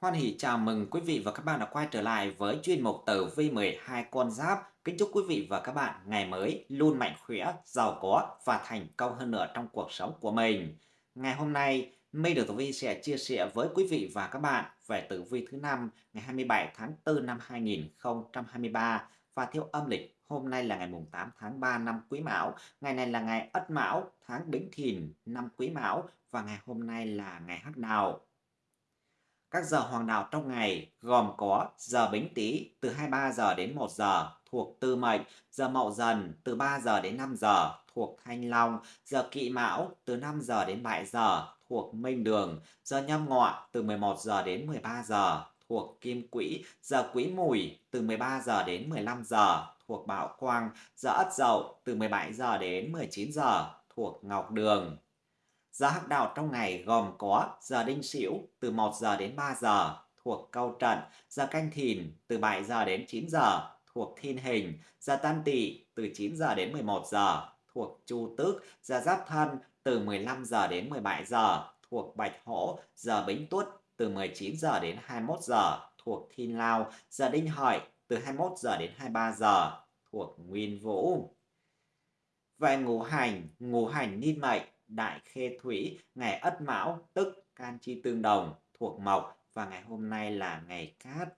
Hoan hỷ chào mừng quý vị và các bạn đã quay trở lại với chuyên mục tử vi 12 con giáp. Kính chúc quý vị và các bạn ngày mới luôn mạnh khỏe, giàu có và thành công hơn nữa trong cuộc sống của mình. Ngày hôm nay, Mây Được Tử Vi sẽ chia sẻ với quý vị và các bạn về tử vi thứ năm ngày 27 tháng 4 năm 2023 và theo âm lịch hôm nay là ngày mùng 8 tháng 3 năm Quý Mão, ngày này là ngày Ất Mão, tháng Bính Thìn năm Quý Mão và ngày hôm nay là ngày Hắc Đào. Các giờ hoàng đạo trong ngày gồm có giờ Bính Tý từ 23 giờ đến 1 giờ thuộc Tư Mệnh, giờ Mậu Dần từ 3 giờ đến 5 giờ thuộc Thanh Long, giờ Kỵ Mão từ 5 giờ đến 7 giờ thuộc Minh Đường, giờ Nhâm Ngọ từ 11 giờ đến 13 giờ thuộc Kim Quỹ, giờ Quý Mùi từ 13 giờ đến 15 giờ thuộc Bảo Quang, giờ Ất Dậu từ 17 giờ đến 19 giờ thuộc Ngọc Đường. Giờ hắc đạo trong ngày gồm có giờ đinh sửu từ 1 giờ đến 3 giờ thuộc câu trận, giờ canh thìn từ 7 giờ đến 9 giờ thuộc thiên hình, giờ tam tỵ từ 9 giờ đến 11 giờ thuộc chu tước, giờ giáp thân từ 15 giờ đến 17 giờ thuộc bạch hổ, giờ bính tuất từ 19 giờ đến 21 giờ thuộc thiên lao, giờ đinh hợi từ 21 giờ đến 23 giờ thuộc nguyên vũ. Về ngũ hành, ngũ hành niên mệnh. Đại Khê Thủy, ngày Ất Mão tức can chi tương đồng thuộc Mộc và ngày hôm nay là ngày Cát.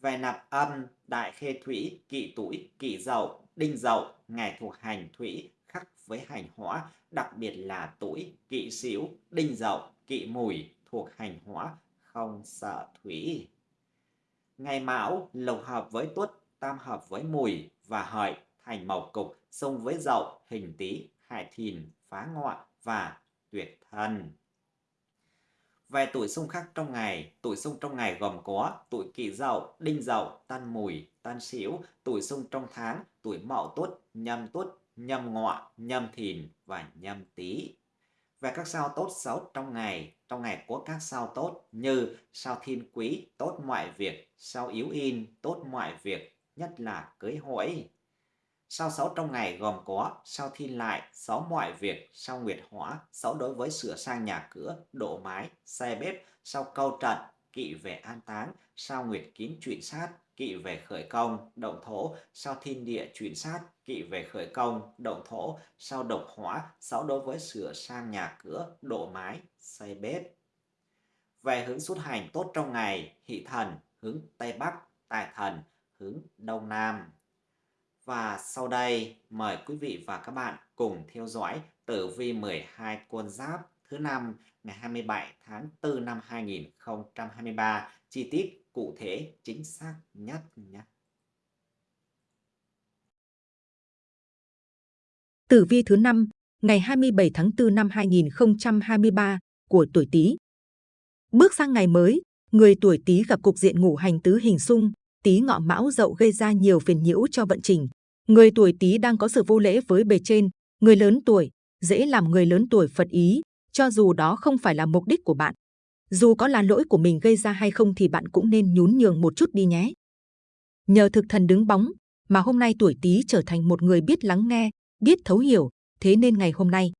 Về nạp âm, Đại Khê Thủy, kỵ tuổi, kỵ dậu, đinh dậu, ngày thuộc hành thủy khắc với hành hỏa, đặc biệt là tuổi, kỵ xíu đinh dậu, kỵ mùi thuộc hành hỏa, không sợ thủy. Ngày Mão lục hợp với Tuất, tam hợp với Mùi và Hợi thành mộc cục, xung với Dậu, hình Tý, Hải Thìn, phá ngọ và tuyệt thần. Về tuổi xung khắc trong ngày, tuổi xung trong ngày gồm có tuổi kỷ dậu, đinh dậu, tân mùi, tân sửu, tuổi xung trong tháng, tuổi mậu tuất, nhâm tuất, nhâm ngọ, nhâm thìn và nhâm tý. Về các sao tốt xấu trong ngày, trong ngày có các sao tốt như sao thiên quý, tốt mọi việc, sao yếu in, tốt mọi việc, nhất là cưới hỏi. Sao xấu trong ngày gồm có sao thiên lại, sáu mọi việc, sao nguyệt hỏa, sáu đối với sửa sang nhà cửa, độ mái, xe bếp, sao câu trận, kỵ về an táng, sao nguyệt kín chuyển sát, kỵ về khởi công, động thổ, sao thiên địa chuyển sát, kỵ về khởi công, động thổ, sao độc hỏa, sáu đối với sửa sang nhà cửa, độ mái, xây bếp. Về hướng xuất hành tốt trong ngày, hỷ thần, hướng Tây Bắc, tài thần, hướng Đông Nam. Và sau đây mời quý vị và các bạn cùng theo dõi tử vi 12 con giáp thứ năm ngày 27 tháng 4 năm 2023 chi tiết cụ thể chính xác nhất nhé. Tử vi thứ năm ngày 27 tháng 4 năm 2023 của tuổi Tý. Bước sang ngày mới, người tuổi Tý gặp cục diện ngũ hành tứ hình xung, Tý ngọ mão dậu gây ra nhiều phiền nhiễu cho vận trình. Người tuổi Tý đang có sự vô lễ với bề trên, người lớn tuổi dễ làm người lớn tuổi phật ý, cho dù đó không phải là mục đích của bạn. Dù có là lỗi của mình gây ra hay không thì bạn cũng nên nhún nhường một chút đi nhé. Nhờ thực thần đứng bóng mà hôm nay tuổi Tý trở thành một người biết lắng nghe, biết thấu hiểu, thế nên ngày hôm nay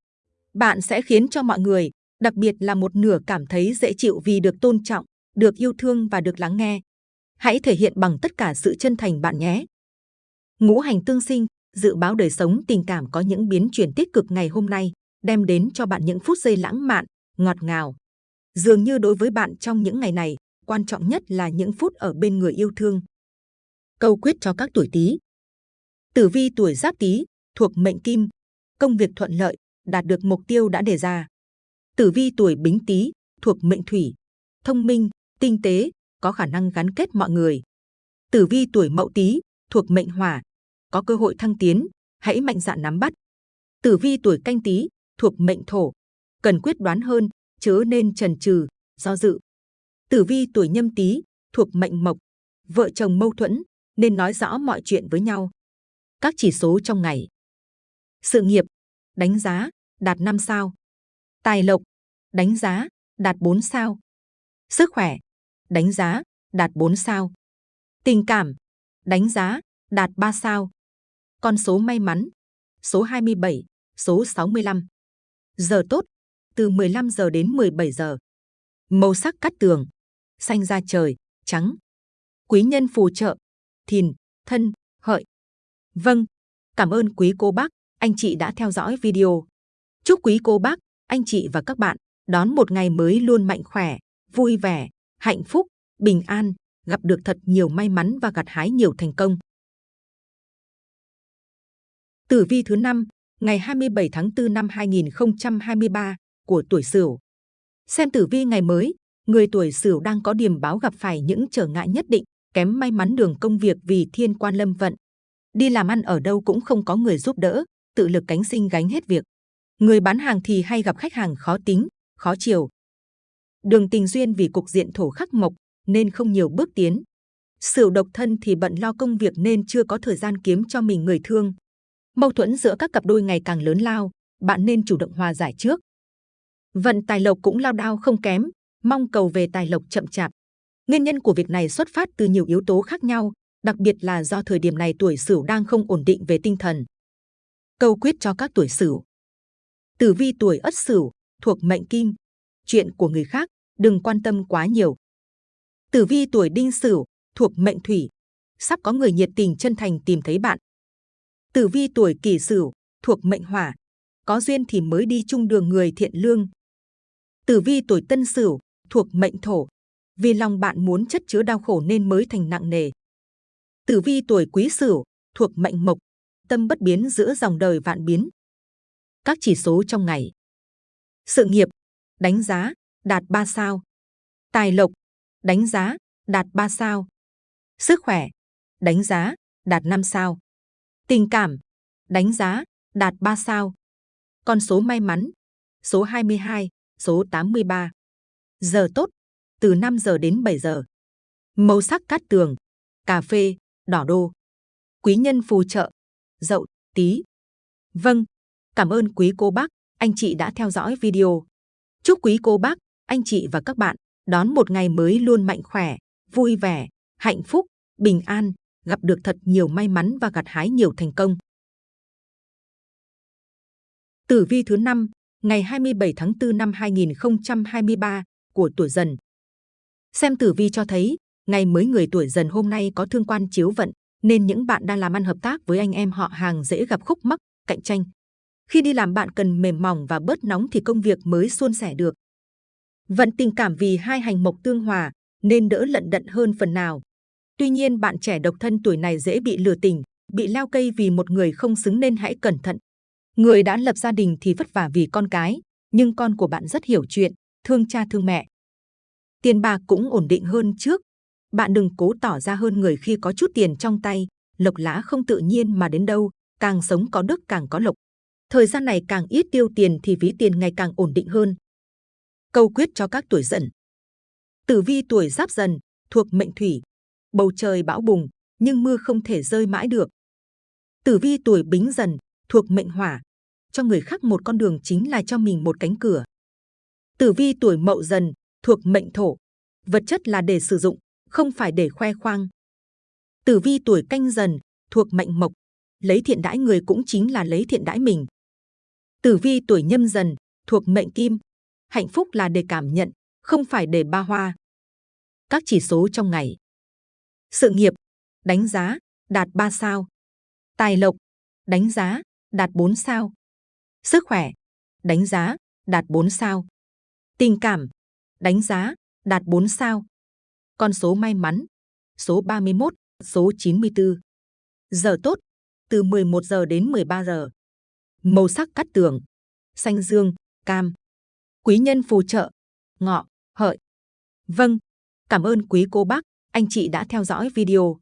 bạn sẽ khiến cho mọi người, đặc biệt là một nửa cảm thấy dễ chịu vì được tôn trọng, được yêu thương và được lắng nghe. Hãy thể hiện bằng tất cả sự chân thành bạn nhé. Ngũ hành tương sinh, dự báo đời sống tình cảm có những biến chuyển tích cực ngày hôm nay, đem đến cho bạn những phút giây lãng mạn, ngọt ngào. Dường như đối với bạn trong những ngày này, quan trọng nhất là những phút ở bên người yêu thương. Câu quyết cho các tuổi Tý. Tử vi tuổi Giáp Tý thuộc mệnh Kim, công việc thuận lợi, đạt được mục tiêu đã đề ra. Tử vi tuổi Bính Tý thuộc mệnh Thủy, thông minh, tinh tế, có khả năng gắn kết mọi người. Tử vi tuổi Mậu Tý thuộc mệnh Hỏa, có cơ hội thăng tiến, hãy mạnh dạn nắm bắt. Tử vi tuổi Canh Tý thuộc mệnh Thổ, cần quyết đoán hơn, chớ nên chần chừ, do dự. Tử vi tuổi Nhâm Tý thuộc mệnh Mộc, vợ chồng mâu thuẫn nên nói rõ mọi chuyện với nhau. Các chỉ số trong ngày. Sự nghiệp, đánh giá, đạt 5 sao. Tài lộc, đánh giá, đạt 4 sao. Sức khỏe, đánh giá, đạt 4 sao. Tình cảm, đánh giá, đạt 3 sao. Con số may mắn, số 27, số 65. Giờ tốt, từ 15 giờ đến 17 giờ. Màu sắc cắt tường, xanh da trời, trắng. Quý nhân phù trợ, thìn, thân, hợi. Vâng, cảm ơn quý cô bác, anh chị đã theo dõi video. Chúc quý cô bác, anh chị và các bạn đón một ngày mới luôn mạnh khỏe, vui vẻ, hạnh phúc, bình an, gặp được thật nhiều may mắn và gặt hái nhiều thành công. Tử vi thứ năm ngày 27 tháng 4 năm 2023 của tuổi Sửu. Xem tử vi ngày mới, người tuổi Sửu đang có điểm báo gặp phải những trở ngại nhất định, kém may mắn đường công việc vì thiên quan lâm vận. Đi làm ăn ở đâu cũng không có người giúp đỡ, tự lực cánh sinh gánh hết việc. Người bán hàng thì hay gặp khách hàng khó tính, khó chiều. Đường tình duyên vì cục diện thổ khắc mộc nên không nhiều bước tiến. Sửu độc thân thì bận lo công việc nên chưa có thời gian kiếm cho mình người thương. Mâu thuẫn giữa các cặp đôi ngày càng lớn lao, bạn nên chủ động hòa giải trước. Vận tài lộc cũng lao đao không kém, mong cầu về tài lộc chậm chạp. Nguyên nhân của việc này xuất phát từ nhiều yếu tố khác nhau, đặc biệt là do thời điểm này tuổi Sửu đang không ổn định về tinh thần. Câu quyết cho các tuổi Sửu. Tử vi tuổi Ất Sửu thuộc mệnh Kim, chuyện của người khác đừng quan tâm quá nhiều. Tử vi tuổi Đinh Sửu thuộc mệnh Thủy, sắp có người nhiệt tình chân thành tìm thấy bạn. Tử vi tuổi Kỷ Sửu thuộc mệnh Hỏa, có duyên thì mới đi chung đường người thiện lương. Tử vi tuổi Tân Sửu thuộc mệnh Thổ, vì lòng bạn muốn chất chứa đau khổ nên mới thành nặng nề. Tử vi tuổi Quý Sửu thuộc mệnh Mộc, tâm bất biến giữa dòng đời vạn biến. Các chỉ số trong ngày. Sự nghiệp, đánh giá, đạt 3 sao. Tài lộc, đánh giá, đạt 3 sao. Sức khỏe, đánh giá, đạt 5 sao. Tình cảm, đánh giá, đạt 3 sao. Con số may mắn, số 22, số 83. Giờ tốt, từ 5 giờ đến 7 giờ. Màu sắc cát tường, cà phê, đỏ đô. Quý nhân phù trợ, dậu, tí. Vâng, cảm ơn quý cô bác, anh chị đã theo dõi video. Chúc quý cô bác, anh chị và các bạn đón một ngày mới luôn mạnh khỏe, vui vẻ, hạnh phúc, bình an, gặp được thật nhiều may mắn và gặt hái nhiều thành công. Tử vi thứ năm ngày 27 tháng 4 năm 2023 của tuổi Dần. Xem tử vi cho thấy, ngày mới người tuổi Dần hôm nay có thương quan chiếu vận, nên những bạn đang làm ăn hợp tác với anh em họ hàng dễ gặp khúc mắc, cạnh tranh. Khi đi làm bạn cần mềm mỏng và bớt nóng thì công việc mới suôn sẻ được. Vận tình cảm vì hai hành mộc tương hòa nên đỡ lận đận hơn phần nào. Tuy nhiên bạn trẻ độc thân tuổi này dễ bị lừa tình, bị leo cây vì một người không xứng nên hãy cẩn thận. Người đã lập gia đình thì vất vả vì con cái, nhưng con của bạn rất hiểu chuyện, thương cha thương mẹ. Tiền bạc cũng ổn định hơn trước. Bạn đừng cố tỏ ra hơn người khi có chút tiền trong tay, lộc lá không tự nhiên mà đến đâu, càng sống có đức càng có lộc. Thời gian này càng ít tiêu tiền thì ví tiền ngày càng ổn định hơn. Câu quyết cho các tuổi dần. Tử vi tuổi giáp dần, thuộc mệnh thủy. Bầu trời bão bùng, nhưng mưa không thể rơi mãi được. Tử vi tuổi bính dần, thuộc mệnh hỏa. Cho người khác một con đường chính là cho mình một cánh cửa. Tử vi tuổi mậu dần, thuộc mệnh thổ. Vật chất là để sử dụng, không phải để khoe khoang. Tử vi tuổi canh dần, thuộc mệnh mộc. Lấy thiện đãi người cũng chính là lấy thiện đãi mình. Tử vi tuổi nhâm dần, thuộc mệnh kim. Hạnh phúc là để cảm nhận, không phải để ba hoa. Các chỉ số trong ngày. Sự nghiệp, đánh giá, đạt 3 sao. Tài lộc, đánh giá, đạt 4 sao. Sức khỏe, đánh giá, đạt 4 sao. Tình cảm, đánh giá, đạt 4 sao. Con số may mắn, số 31, số 94. Giờ tốt, từ 11 giờ đến 13 giờ. Màu sắc cắt tường, xanh dương, cam. Quý nhân phù trợ, ngọ, hợi. Vâng, cảm ơn quý cô bác, anh chị đã theo dõi video.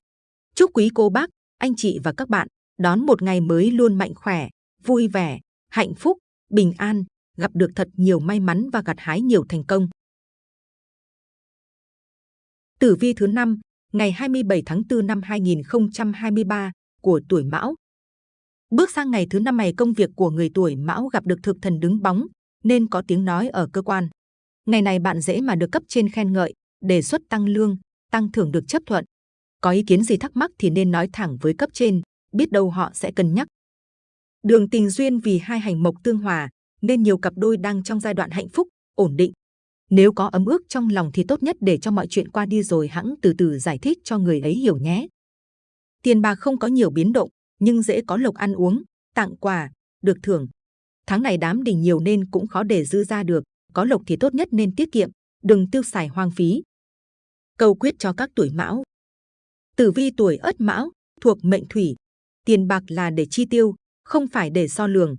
Chúc quý cô bác, anh chị và các bạn đón một ngày mới luôn mạnh khỏe, vui vẻ, hạnh phúc, bình an, gặp được thật nhiều may mắn và gặt hái nhiều thành công. Tử vi thứ năm ngày 27 tháng 4 năm 2023 của tuổi Mão. Bước sang ngày thứ năm này công việc của người tuổi Mão gặp được thực thần đứng bóng, nên có tiếng nói ở cơ quan. Ngày này bạn dễ mà được cấp trên khen ngợi, đề xuất tăng lương, tăng thưởng được chấp thuận. Có ý kiến gì thắc mắc thì nên nói thẳng với cấp trên, biết đâu họ sẽ cân nhắc. Đường tình duyên vì hai hành mộc tương hòa, nên nhiều cặp đôi đang trong giai đoạn hạnh phúc, ổn định. Nếu có ấm ước trong lòng thì tốt nhất để cho mọi chuyện qua đi rồi hãng từ từ giải thích cho người ấy hiểu nhé. Tiền bạc không có nhiều biến động, nhưng dễ có lộc ăn uống, tặng quà, được thưởng. Tháng này đám đình nhiều nên cũng khó để dư ra được, có lộc thì tốt nhất nên tiết kiệm, đừng tiêu xài hoang phí. Câu quyết cho các tuổi mão. Tử vi tuổi ất mão, thuộc mệnh thủy. Tiền bạc là để chi tiêu, không phải để so lường.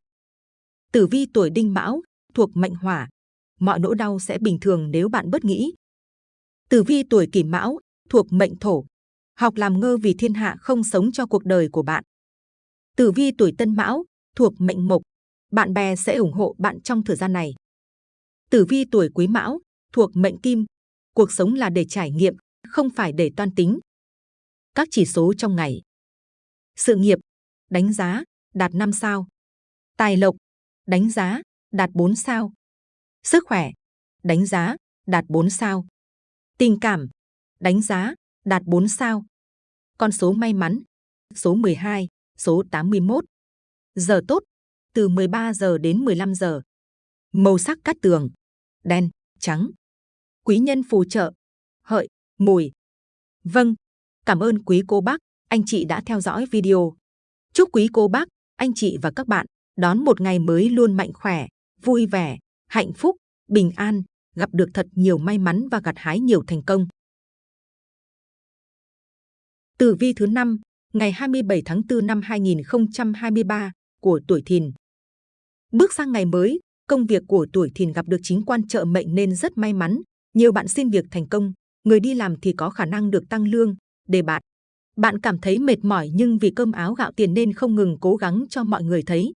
Tử vi tuổi đinh mão, thuộc mệnh hỏa. Mọi nỗi đau sẽ bình thường nếu bạn bất nghĩ. Tử vi tuổi kỷ mão, thuộc mệnh thổ. Học làm ngơ vì thiên hạ không sống cho cuộc đời của bạn. Tử vi tuổi tân mão, thuộc mệnh mộc. Bạn bè sẽ ủng hộ bạn trong thời gian này. Tử vi tuổi quý mão, thuộc mệnh kim. Cuộc sống là để trải nghiệm, không phải để toan tính. Các chỉ số trong ngày. Sự nghiệp, đánh giá, đạt 5 sao. Tài lộc, đánh giá, đạt 4 sao. Sức khỏe, đánh giá, đạt 4 sao. Tình cảm, đánh giá, đạt 4 sao. Con số may mắn, số 12, số 81. Giờ tốt, từ 13 giờ đến 15 giờ. Màu sắc cát tường, đen, trắng. Quý nhân phù trợ, hợi, mùi. Vâng, cảm ơn quý cô bác, anh chị đã theo dõi video. Chúc quý cô bác, anh chị và các bạn đón một ngày mới luôn mạnh khỏe, vui vẻ, hạnh phúc, bình an, gặp được thật nhiều may mắn và gặt hái nhiều thành công. Tử vi thứ 5, ngày 27 tháng 4 năm 2023 của tuổi Thìn. Bước sang ngày mới, công việc của tuổi Thìn gặp được chính quan trợ mệnh nên rất may mắn. Nhiều bạn xin việc thành công, người đi làm thì có khả năng được tăng lương, đề bạn, Bạn cảm thấy mệt mỏi nhưng vì cơm áo gạo tiền nên không ngừng cố gắng cho mọi người thấy.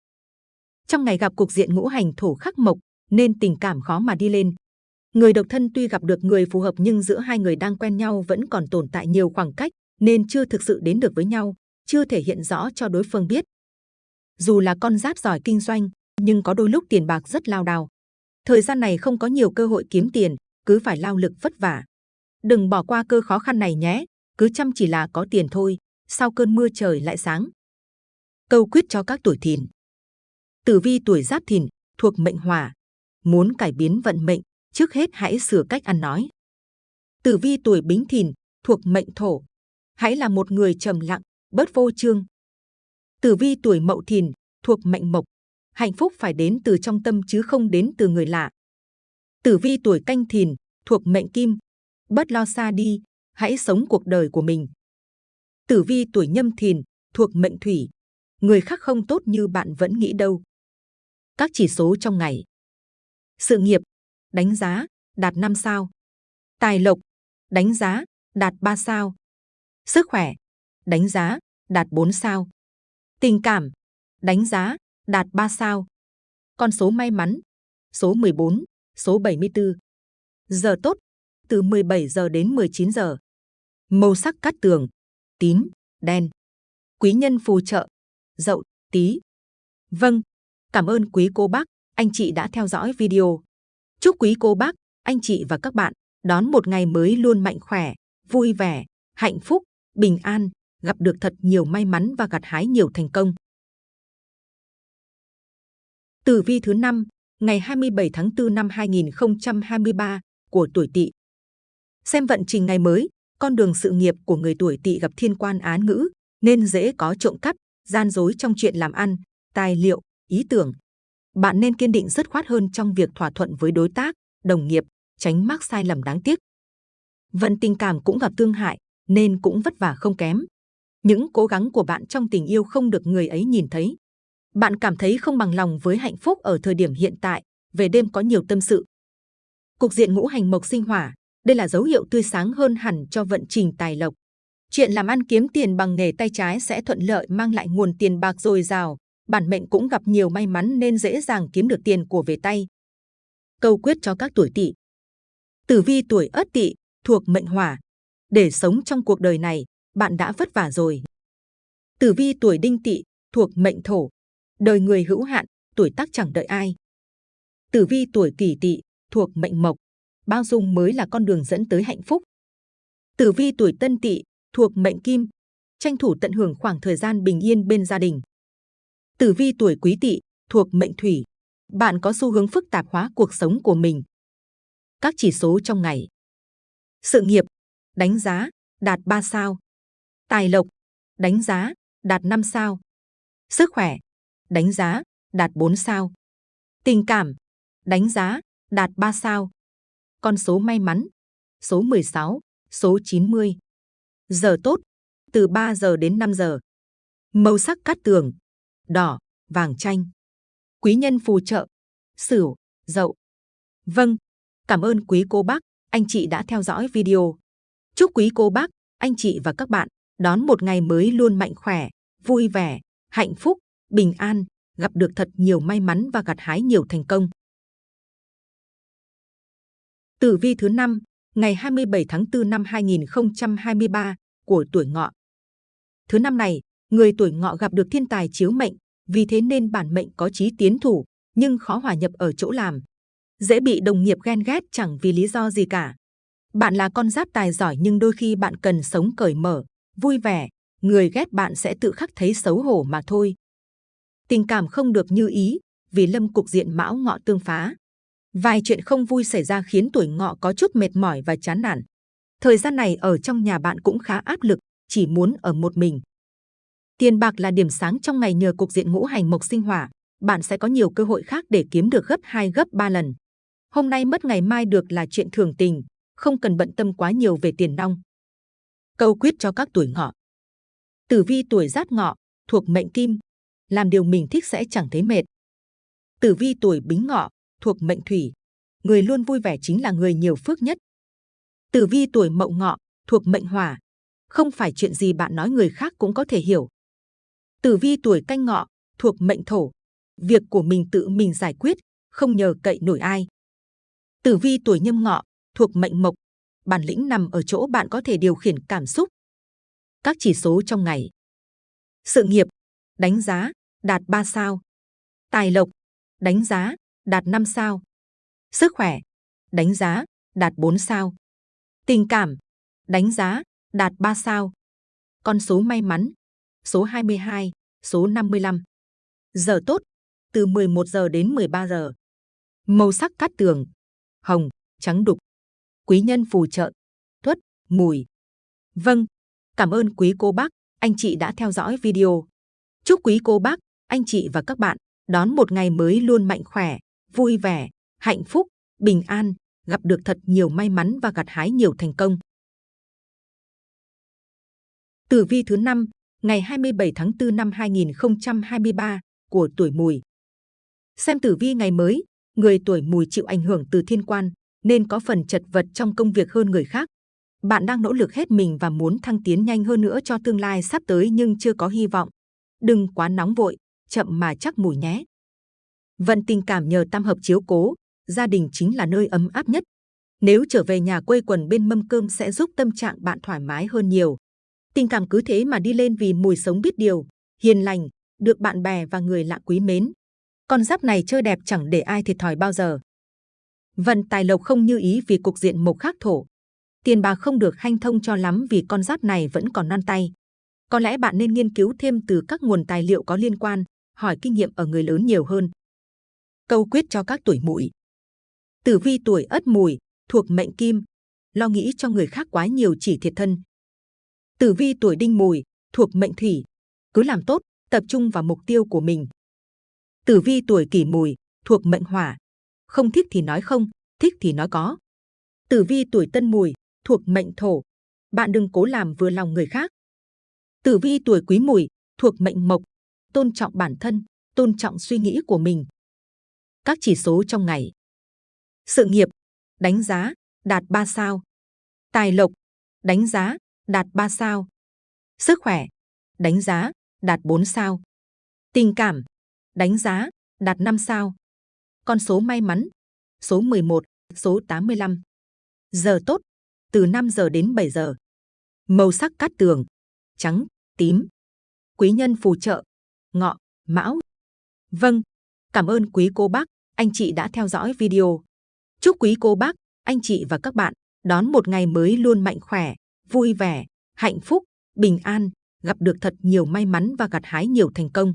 Trong ngày gặp cuộc diện ngũ hành thổ khắc mộc nên tình cảm khó mà đi lên. Người độc thân tuy gặp được người phù hợp nhưng giữa hai người đang quen nhau vẫn còn tồn tại nhiều khoảng cách nên chưa thực sự đến được với nhau, chưa thể hiện rõ cho đối phương biết. Dù là con giáp giỏi kinh doanh, nhưng có đôi lúc tiền bạc rất lao đao. Thời gian này không có nhiều cơ hội kiếm tiền, cứ phải lao lực vất vả. Đừng bỏ qua cơ khó khăn này nhé, cứ chăm chỉ là có tiền thôi, sau cơn mưa trời lại sáng. Câu quyết cho các tuổi thìn. Tử vi tuổi giáp thìn, thuộc mệnh hỏa. Muốn cải biến vận mệnh, trước hết hãy sửa cách ăn nói. Tử vi tuổi bính thìn, thuộc mệnh thổ. Hãy là một người trầm lặng, bớt vô trương. Tử vi tuổi mậu thìn, thuộc mệnh mộc. Hạnh phúc phải đến từ trong tâm chứ không đến từ người lạ. Tử vi tuổi canh thìn, thuộc mệnh kim. bất lo xa đi, hãy sống cuộc đời của mình. Tử vi tuổi nhâm thìn, thuộc mệnh thủy. Người khác không tốt như bạn vẫn nghĩ đâu. Các chỉ số trong ngày. Sự nghiệp, đánh giá, đạt 5 sao. Tài lộc, đánh giá, đạt 3 sao. Sức khỏe, đánh giá, đạt 4 sao. Tình cảm, đánh giá, đạt 3 sao. Con số may mắn, số 14, số 74. Giờ tốt, từ 17 giờ đến 19 giờ. Màu sắc cát tường, tím, đen. Quý nhân phù trợ, dậu, tí. Vâng, cảm ơn quý cô bác, anh chị đã theo dõi video. Chúc quý cô bác, anh chị và các bạn đón một ngày mới luôn mạnh khỏe, vui vẻ, hạnh phúc, bình an, gặp được thật nhiều may mắn và gặt hái nhiều thành công. Tử vi thứ 5, ngày 27 tháng 4 năm 2023 của tuổi Tỵ. Xem vận trình ngày mới, con đường sự nghiệp của người tuổi Tỵ gặp thiên quan án ngữ, nên dễ có trộm cắp, gian dối trong chuyện làm ăn, tài liệu, ý tưởng. Bạn nên kiên định dứt khoát hơn trong việc thỏa thuận với đối tác, đồng nghiệp, tránh mắc sai lầm đáng tiếc. Vận tình cảm cũng gặp tương hại, nên cũng vất vả không kém. Những cố gắng của bạn trong tình yêu không được người ấy nhìn thấy. Bạn cảm thấy không bằng lòng với hạnh phúc ở thời điểm hiện tại, về đêm có nhiều tâm sự. Cục diện ngũ hành mộc sinh hỏa, đây là dấu hiệu tươi sáng hơn hẳn cho vận trình tài lộc. Chuyện làm ăn kiếm tiền bằng nghề tay trái sẽ thuận lợi mang lại nguồn tiền bạc dồi dào. Bản mệnh cũng gặp nhiều may mắn nên dễ dàng kiếm được tiền của về tay. Câu quyết cho các tuổi tỵ. Tử vi tuổi ất tỵ thuộc mệnh hỏa. Để sống trong cuộc đời này, bạn đã vất vả rồi. Tử vi tuổi đinh tỵ thuộc mệnh thổ. Đời người hữu hạn, tuổi tác chẳng đợi ai. Tử vi tuổi kỷ tỵ thuộc mệnh mộc. Bao dung mới là con đường dẫn tới hạnh phúc. Tử vi tuổi tân tỵ thuộc mệnh kim. Tranh thủ tận hưởng khoảng thời gian bình yên bên gia đình. Tử vi tuổi quý tỵ thuộc mệnh thủy. Bạn có xu hướng phức tạp hóa cuộc sống của mình. Các chỉ số trong ngày. Sự nghiệp, đánh giá, đạt 3 sao. Tài lộc, đánh giá, đạt 5 sao. Sức khỏe, đánh giá, đạt 4 sao. Tình cảm, đánh giá, đạt 3 sao. Con số may mắn, số 16, số 90. Giờ tốt, từ 3 giờ đến 5 giờ. Màu sắc cát tường, đỏ, vàng chanh. Quý nhân phù trợ, sửu, dậu. Vâng, cảm ơn quý cô bác, anh chị đã theo dõi video. Chúc quý cô bác, anh chị và các bạn đón một ngày mới luôn mạnh khỏe, vui vẻ, hạnh phúc, bình an, gặp được thật nhiều may mắn và gặt hái nhiều thành công. Tử vi thứ năm ngày 27 tháng 4 năm 2023 của tuổi ngọ. Thứ năm này, người tuổi ngọ gặp được thiên tài chiếu mệnh, vì thế nên bản mệnh có chí tiến thủ, nhưng khó hòa nhập ở chỗ làm. Dễ bị đồng nghiệp ghen ghét chẳng vì lý do gì cả. Bạn là con giáp tài giỏi nhưng đôi khi bạn cần sống cởi mở, vui vẻ, người ghét bạn sẽ tự khắc thấy xấu hổ mà thôi. Tình cảm không được như ý, vì lâm cục diện mão ngọ tương phá. Vài chuyện không vui xảy ra khiến tuổi ngọ có chút mệt mỏi và chán nản. Thời gian này ở trong nhà bạn cũng khá áp lực, chỉ muốn ở một mình. Tiền bạc là điểm sáng trong ngày nhờ cục diện ngũ hành mộc sinh hỏa, bạn sẽ có nhiều cơ hội khác để kiếm được gấp 2 gấp 3 lần. Hôm nay mất ngày mai được là chuyện thường tình, không cần bận tâm quá nhiều về tiền nong. Câu quyết cho các tuổi ngọ. Tử vi tuổi giáp ngọ, thuộc mệnh kim, làm điều mình thích sẽ chẳng thấy mệt. Tử vi tuổi bính ngọ, thuộc mệnh thủy, người luôn vui vẻ chính là người nhiều phước nhất. Tử vi tuổi mậu ngọ, thuộc mệnh hỏa, không phải chuyện gì bạn nói người khác cũng có thể hiểu. Tử vi tuổi canh ngọ, thuộc mệnh thổ, việc của mình tự mình giải quyết, không nhờ cậy nổi ai. Tử vi tuổi nhâm ngọ, thuộc mệnh mộc, bản lĩnh nằm ở chỗ bạn có thể điều khiển cảm xúc. Các chỉ số trong ngày. Sự nghiệp, đánh giá, đạt 3 sao. Tài lộc, đánh giá, đạt 5 sao. Sức khỏe, đánh giá, đạt 4 sao. Tình cảm, đánh giá, đạt 3 sao. Con số may mắn, số 22, số 55. Giờ tốt, từ 11 giờ đến 13 giờ. Màu sắc cát tường, hồng, trắng đục. Quý nhân phù trợ, tuất, mùi. Vâng, cảm ơn quý cô bác, anh chị đã theo dõi video. Chúc quý cô bác, anh chị và các bạn đón một ngày mới luôn mạnh khỏe, vui vẻ, hạnh phúc, bình an, gặp được thật nhiều may mắn và gặt hái nhiều thành công. Tử vi thứ năm ngày 27 tháng 4 năm 2023 của tuổi Mùi. Xem tử vi ngày mới, người tuổi Mùi chịu ảnh hưởng từ thiên quan nên có phần chật vật trong công việc hơn người khác. Bạn đang nỗ lực hết mình và muốn thăng tiến nhanh hơn nữa cho tương lai sắp tới nhưng chưa có hy vọng. Đừng quá nóng vội, chậm mà chắc mùi nhé. Vận tình cảm nhờ tam hợp chiếu cố, gia đình chính là nơi ấm áp nhất. Nếu trở về nhà quây quần bên mâm cơm sẽ giúp tâm trạng bạn thoải mái hơn nhiều. Tình cảm cứ thế mà đi lên vì mùi sống biết điều, hiền lành, được bạn bè và người lạ quý mến. Con giáp này chơi đẹp chẳng để ai thiệt thòi bao giờ. Vận tài lộc không như ý vì cục diện mộc khắc thổ. Tiền bạc không được hanh thông cho lắm vì con giáp này vẫn còn non tay. Có lẽ bạn nên nghiên cứu thêm từ các nguồn tài liệu có liên quan, hỏi kinh nghiệm ở người lớn nhiều hơn. Câu quyết cho các tuổi mùi. Tử vi tuổi ất mùi, thuộc mệnh kim, lo nghĩ cho người khác quá nhiều chỉ thiệt thân. Tử vi tuổi đinh mùi, thuộc mệnh thủy, cứ làm tốt, tập trung vào mục tiêu của mình. Tử vi tuổi kỷ mùi, thuộc mệnh hỏa, không thích thì nói không, thích thì nói có. Tử vi tuổi tân mùi, thuộc mệnh thổ, bạn đừng cố làm vừa lòng người khác. Tử vi tuổi quý mùi, thuộc mệnh mộc, tôn trọng bản thân, tôn trọng suy nghĩ của mình. Các chỉ số trong ngày. Sự nghiệp, đánh giá, đạt 3 sao. Tài lộc, đánh giá, đạt 3 sao. Sức khỏe, đánh giá, đạt 4 sao. Tình cảm, đánh giá, đạt 5 sao. Con số may mắn, số 11, số 85. Giờ tốt, từ 5 giờ đến 7 giờ. Màu sắc cát tường, trắng, tím. Quý nhân phù trợ, ngọ, mão. Vâng, cảm ơn quý cô bác, anh chị đã theo dõi video. Chúc quý cô bác, anh chị và các bạn đón một ngày mới luôn mạnh khỏe, vui vẻ, hạnh phúc, bình an, gặp được thật nhiều may mắn và gặt hái nhiều thành công.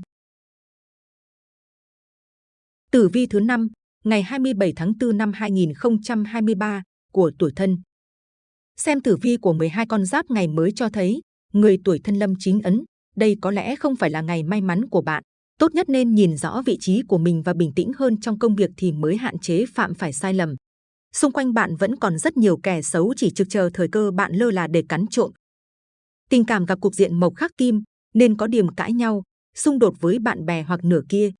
Tử vi thứ năm ngày 27 tháng 4 năm 2023 của tuổi thân. Xem tử vi của 12 con giáp ngày mới cho thấy, người tuổi thân lâm chính ấn, đây có lẽ không phải là ngày may mắn của bạn. Tốt nhất nên nhìn rõ vị trí của mình và bình tĩnh hơn trong công việc thì mới hạn chế phạm phải sai lầm. Xung quanh bạn vẫn còn rất nhiều kẻ xấu chỉ trực chờ thời cơ bạn lơ là để cắn trộm. Tình cảm gặp cục diện mộc khắc kim nên có điểm cãi nhau, xung đột với bạn bè hoặc nửa kia.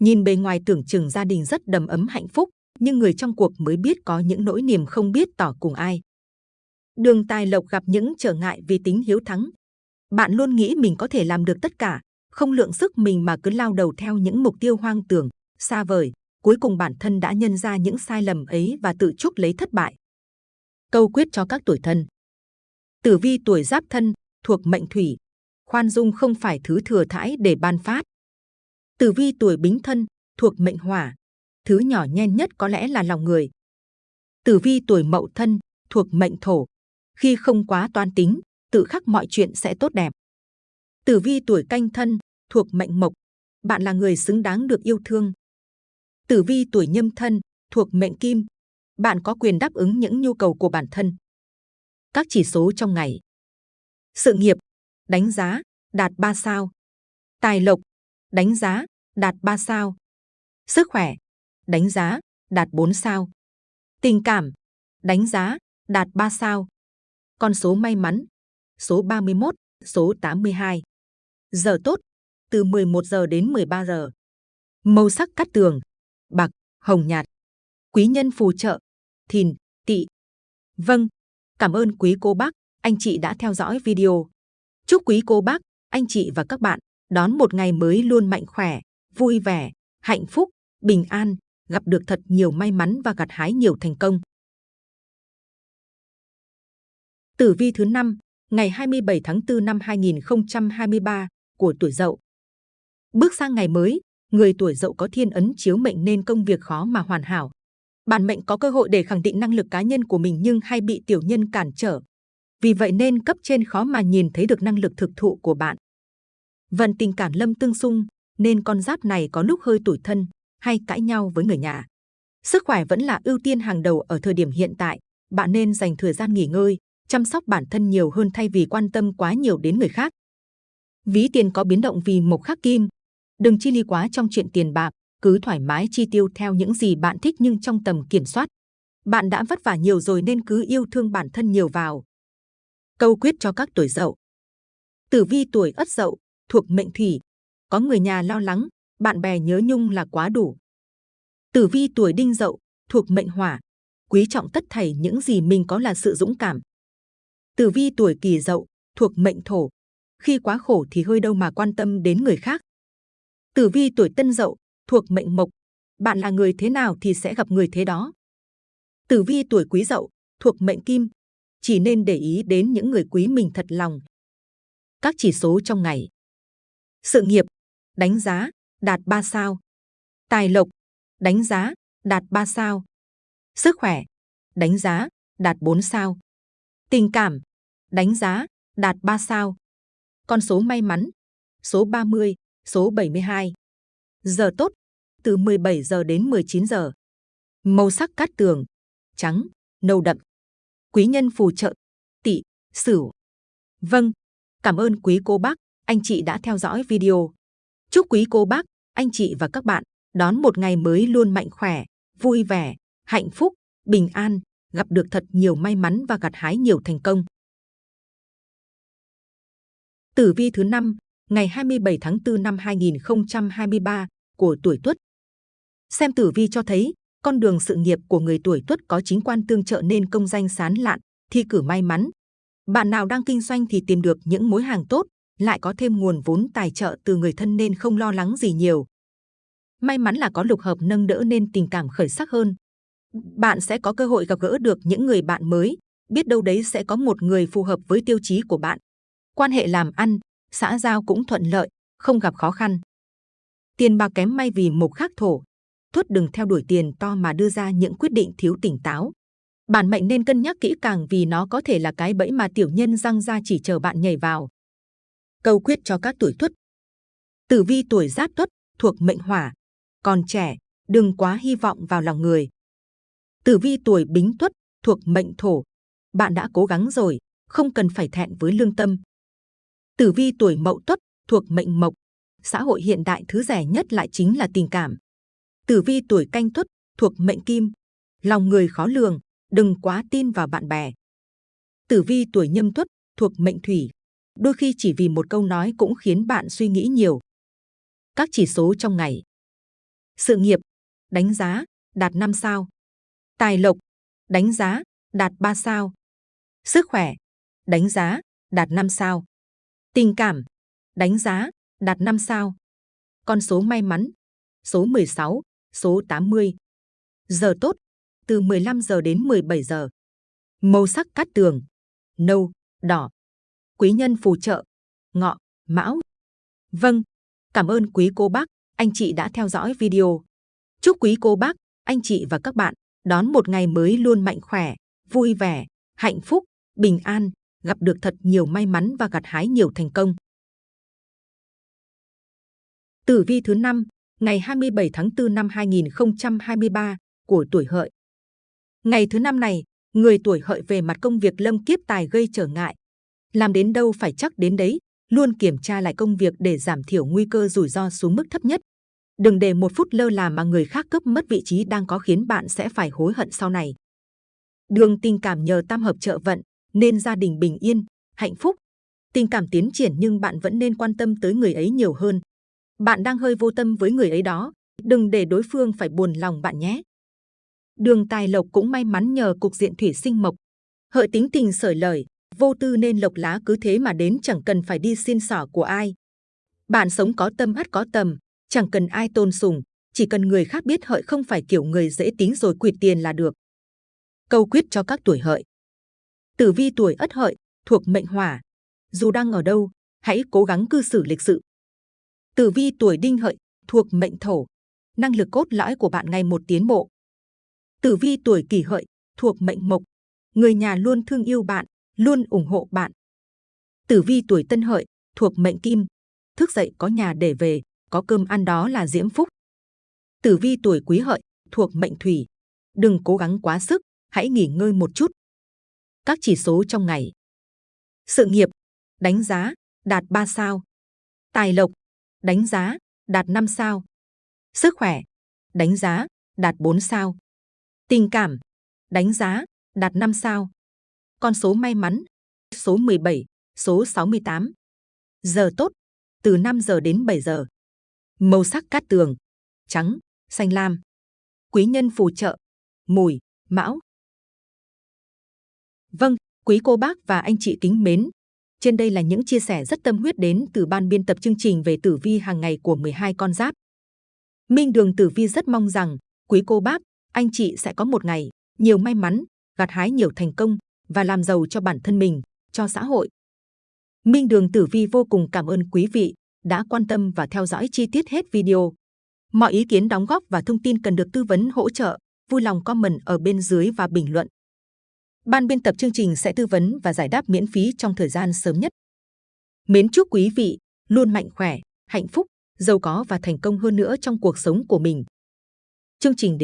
Nhìn bề ngoài tưởng chừng gia đình rất đầm ấm hạnh phúc, nhưng người trong cuộc mới biết có những nỗi niềm không biết tỏ cùng ai. Đường tài lộc gặp những trở ngại vì tính hiếu thắng. Bạn luôn nghĩ mình có thể làm được tất cả, không lượng sức mình mà cứ lao đầu theo những mục tiêu hoang tưởng, xa vời. Cuối cùng bản thân đã nhân ra những sai lầm ấy và tự chuốc lấy thất bại. Câu quyết cho các tuổi thân. Tử vi tuổi giáp thân, thuộc mệnh thủy. Khoan dung không phải thứ thừa thãi để ban phát. Tử vi tuổi bính thân, thuộc mệnh hỏa. Thứ nhỏ nhen nhất có lẽ là lòng người. Tử vi tuổi mậu thân, thuộc mệnh thổ. Khi không quá toan tính, tự khắc mọi chuyện sẽ tốt đẹp. Tử vi tuổi canh thân, thuộc mệnh mộc. Bạn là người xứng đáng được yêu thương. Tử vi tuổi nhâm thân, thuộc mệnh kim. Bạn có quyền đáp ứng những nhu cầu của bản thân. Các chỉ số trong ngày. Sự nghiệp, đánh giá, đạt 3 sao. Tài lộc, đánh giá, đạt 3 sao. Sức khỏe, đánh giá, đạt 4 sao. Tình cảm, đánh giá, đạt 3 sao. Con số may mắn, số 31, số 82. Giờ tốt, từ 11 giờ đến 13 giờ. Màu sắc cắt tường, bạc, hồng nhạt. Quý nhân phù trợ, thìn, tỵ. Vâng, cảm ơn quý cô bác, anh chị đã theo dõi video. Chúc quý cô bác, anh chị và các bạn đón một ngày mới luôn mạnh khỏe, vui vẻ, hạnh phúc, bình an, gặp được thật nhiều may mắn và gặt hái nhiều thành công. Tử vi thứ 5, ngày 27 tháng 4 năm 2023 của tuổi Dậu. Bước sang ngày mới, người tuổi Dậu có thiên ấn chiếu mệnh nên công việc khó mà hoàn hảo. Bản mệnh có cơ hội để khẳng định năng lực cá nhân của mình nhưng hay bị tiểu nhân cản trở. Vì vậy nên cấp trên khó mà nhìn thấy được năng lực thực thụ của bạn. Vận tình cảm lâm tương xung, nên con giáp này có lúc hơi tủi thân hay cãi nhau với người nhà. Sức khỏe vẫn là ưu tiên hàng đầu ở thời điểm hiện tại. Bạn nên dành thời gian nghỉ ngơi, chăm sóc bản thân nhiều hơn thay vì quan tâm quá nhiều đến người khác. Ví tiền có biến động vì mộc khắc kim. Đừng chi ly quá trong chuyện tiền bạc, cứ thoải mái chi tiêu theo những gì bạn thích nhưng trong tầm kiểm soát. Bạn đã vất vả nhiều rồi nên cứ yêu thương bản thân nhiều vào. Câu quyết cho các tuổi dậu. Tử vi tuổi ất dậu, thuộc mệnh thủy. Có người nhà lo lắng, bạn bè nhớ nhung là quá đủ. Tử vi tuổi đinh dậu, thuộc mệnh hỏa. Quý trọng tất thảy những gì mình có là sự dũng cảm. Tử vi tuổi kỷ dậu, thuộc mệnh thổ. Khi quá khổ thì hơi đâu mà quan tâm đến người khác. Tử vi tuổi tân dậu, thuộc mệnh mộc. Bạn là người thế nào thì sẽ gặp người thế đó. Tử vi tuổi quý dậu, thuộc mệnh kim. Chỉ nên để ý đến những người quý mình thật lòng. Các chỉ số trong ngày. Sự nghiệp, đánh giá, đạt 3 sao. Tài lộc, đánh giá, đạt 3 sao. Sức khỏe, đánh giá, đạt 4 sao. Tình cảm, đánh giá, đạt 3 sao. Con số may mắn, số 30, số 72. Giờ tốt, từ 17 giờ đến 19 giờ. Màu sắc cát tường, trắng, nâu đậm. Quý nhân phù trợ, tỵ, sửu. Vâng, cảm ơn quý cô bác, anh chị đã theo dõi video. Chúc quý cô bác, anh chị và các bạn đón một ngày mới luôn mạnh khỏe, vui vẻ, hạnh phúc, bình an, gặp được thật nhiều may mắn và gặt hái nhiều thành công. Tử vi thứ 5, ngày 27 tháng 4 năm 2023 của tuổi Tuất. Xem tử vi cho thấy, con đường sự nghiệp của người tuổi Tuất có chính quan tương trợ nên công danh sán lạn, thi cử may mắn. Bạn nào đang kinh doanh thì tìm được những mối hàng tốt, lại có thêm nguồn vốn tài trợ từ người thân nên không lo lắng gì nhiều. May mắn là có lục hợp nâng đỡ nên tình cảm khởi sắc hơn. Bạn sẽ có cơ hội gặp gỡ được những người bạn mới, biết đâu đấy sẽ có một người phù hợp với tiêu chí của bạn. Quan hệ làm ăn, xã giao cũng thuận lợi, không gặp khó khăn. Tiền bạc kém may vì mộc khắc thổ. Thuất đừng theo đuổi tiền to mà đưa ra những quyết định thiếu tỉnh táo. Bản mệnh nên cân nhắc kỹ càng vì nó có thể là cái bẫy mà tiểu nhân răng ra chỉ chờ bạn nhảy vào. Câu quyết cho các tuổi Tuất. Tử vi tuổi Giáp Tuất thuộc mệnh Hỏa, còn trẻ, đừng quá hy vọng vào lòng người. Tử vi tuổi Bính Tuất thuộc mệnh Thổ, bạn đã cố gắng rồi, không cần phải thẹn với lương tâm. Tử vi tuổi Mậu Tuất thuộc mệnh Mộc, xã hội hiện đại thứ rẻ nhất lại chính là tình cảm. Tử vi tuổi Canh Tuất thuộc mệnh Kim, lòng người khó lường, đừng quá tin vào bạn bè. Tử vi tuổi Nhâm Tuất thuộc mệnh Thủy, đôi khi chỉ vì một câu nói cũng khiến bạn suy nghĩ nhiều. Các chỉ số trong ngày. Sự nghiệp, đánh giá, đạt 5 sao. Tài lộc, đánh giá, đạt 3 sao. Sức khỏe, đánh giá, đạt 5 sao. Tình cảm, đánh giá, đạt 5 sao. Con số may mắn, số 16, số 80. Giờ tốt, từ 15 giờ đến 17 giờ. Màu sắc cát tường, nâu, đỏ. Quý nhân phù trợ, ngọ, mão. Vâng, cảm ơn quý cô bác, anh chị đã theo dõi video. Chúc quý cô bác, anh chị và các bạn đón một ngày mới luôn mạnh khỏe, vui vẻ, hạnh phúc, bình an, gặp được thật nhiều may mắn và gặt hái nhiều thành công. Tử vi thứ năm ngày 27 tháng 4 năm 2023 của tuổi hợi. Ngày thứ năm này, người tuổi hợi về mặt công việc lâm kiếp tài gây trở ngại. Làm đến đâu phải chắc đến đấy, luôn kiểm tra lại công việc để giảm thiểu nguy cơ rủi ro xuống mức thấp nhất. Đừng để một phút lơ là mà người khác cướp mất vị trí đang có khiến bạn sẽ phải hối hận sau này. Đường tình cảm nhờ tam hợp trợ vận, nên gia đình bình yên, hạnh phúc. Tình cảm tiến triển nhưng bạn vẫn nên quan tâm tới người ấy nhiều hơn. Bạn đang hơi vô tâm với người ấy đó, đừng để đối phương phải buồn lòng bạn nhé. Đường tài lộc cũng may mắn nhờ cục diện thủy sinh mộc. Hợi tính tình sởi lời, vô tư nên lộc lá cứ thế mà đến chẳng cần phải đi xin xỏ của ai. Bạn sống có tâm ắt có tầm, chẳng cần ai tôn sùng, chỉ cần người khác biết hợi không phải kiểu người dễ tính rồi quyệt tiền là được. Câu quyết cho các tuổi hợi. Tử vi tuổi ất hợi, thuộc mệnh hỏa. Dù đang ở đâu, hãy cố gắng cư xử lịch sự. Tử vi tuổi đinh hợi, thuộc mệnh thổ. Năng lực cốt lõi của bạn ngày một tiến bộ. Tử vi tuổi kỷ hợi, thuộc mệnh mộc. Người nhà luôn thương yêu bạn, luôn ủng hộ bạn. Tử vi tuổi tân hợi, thuộc mệnh kim. Thức dậy có nhà để về, có cơm ăn đó là diễm phúc. Tử vi tuổi quý hợi, thuộc mệnh thủy. Đừng cố gắng quá sức, hãy nghỉ ngơi một chút. Các chỉ số trong ngày. Sự nghiệp, đánh giá, đạt 3 sao. Tài lộc, đánh giá, đạt 5 sao. Sức khỏe, đánh giá, đạt 4 sao. Tình cảm, đánh giá, đạt 5 sao. Con số may mắn, số 17, số 68. Giờ tốt, từ 5 giờ đến 7 giờ. Màu sắc cát tường, trắng, xanh lam. Quý nhân phù trợ, mùi, mão. Vâng, quý cô bác và anh chị kính mến. Trên đây là những chia sẻ rất tâm huyết đến từ ban biên tập chương trình về tử vi hàng ngày của 12 con giáp. Minh Đường Tử Vi rất mong rằng quý cô bác, anh chị sẽ có một ngày nhiều may mắn, gặt hái nhiều thành công và làm giàu cho bản thân mình, cho xã hội. Minh Đường Tử Vi vô cùng cảm ơn quý vị đã quan tâm và theo dõi chi tiết hết video. Mọi ý kiến đóng góp và thông tin cần được tư vấn hỗ trợ, vui lòng comment ở bên dưới và bình luận. Ban biên tập chương trình sẽ tư vấn và giải đáp miễn phí trong thời gian sớm nhất. Mến chúc quý vị luôn mạnh khỏe, hạnh phúc, giàu có và thành công hơn nữa trong cuộc sống của mình. Chương trình đến